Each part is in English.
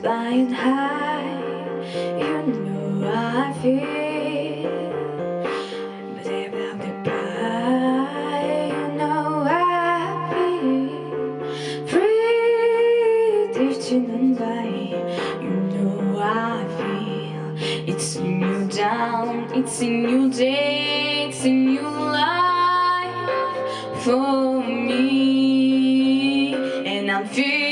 flying high You know I feel But time they by You know I feel Free drifting by You know I feel It's a new dawn It's a new day It's a new life For me. And I'm feeling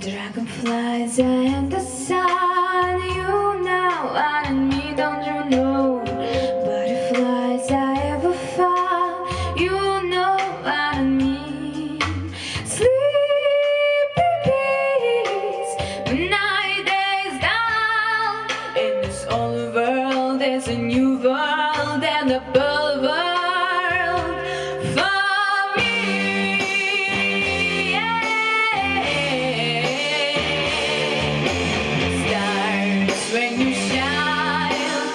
Dragonflies and the sun. You know I me, don't you know? Butterflies I ever found You know I mean. Sleepy peace When night is down. In this old world there's a new world And a world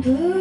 Blue